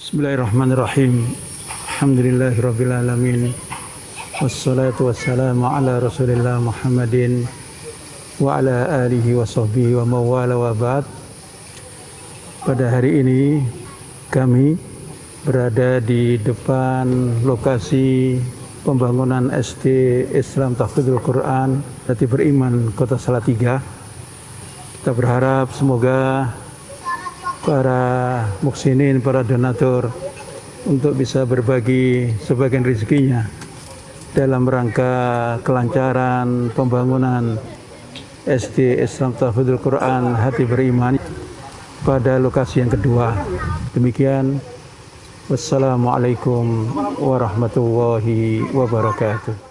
Bismillahirrahmanirrahim. Alhamdulillahirrabbilalamin. Wassalatu wassalamu ala rasulillah Muhammadin wa ala alihi wa sahbihi wa mawala wa ba'd. Pada hari ini kami berada di depan lokasi pembangunan SD Islam Tahfidzul Quran Hati Beriman Kota Salatiga. Kita berharap semoga para muksinin, para donatur untuk bisa berbagi sebagian rezekinya dalam rangka kelancaran pembangunan SD Islam Tahfidzul Quran Hati Beriman pada lokasi yang kedua. Demikian Wassalamualaikum warahmatullahi wabarakatuh.